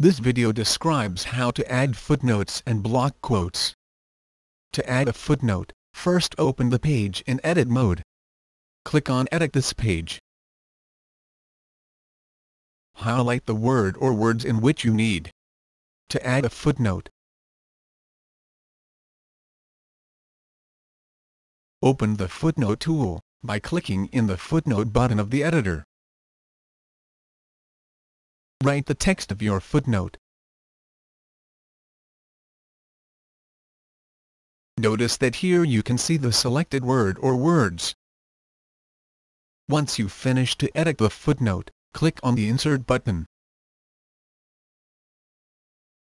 This video describes how to add footnotes and block quotes. To add a footnote, first open the page in edit mode. Click on Edit this page. Highlight the word or words in which you need to add a footnote. Open the Footnote tool by clicking in the Footnote button of the editor. Write the text of your footnote. Notice that here you can see the selected word or words. Once you finish to edit the footnote, click on the Insert button.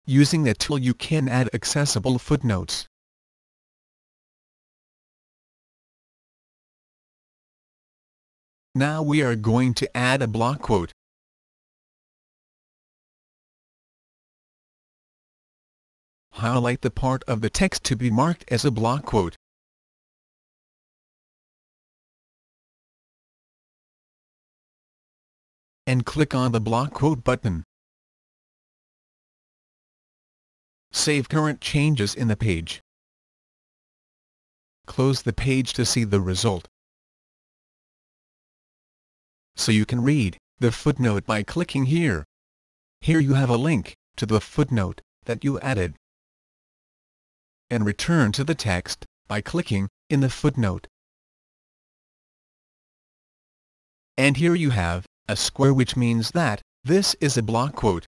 Using that tool you can add accessible footnotes. Now we are going to add a block quote. Highlight the part of the text to be marked as a block quote. And click on the block quote button. Save current changes in the page. Close the page to see the result. So you can read the footnote by clicking here. Here you have a link to the footnote that you added and return to the text by clicking in the footnote. And here you have a square which means that this is a block quote.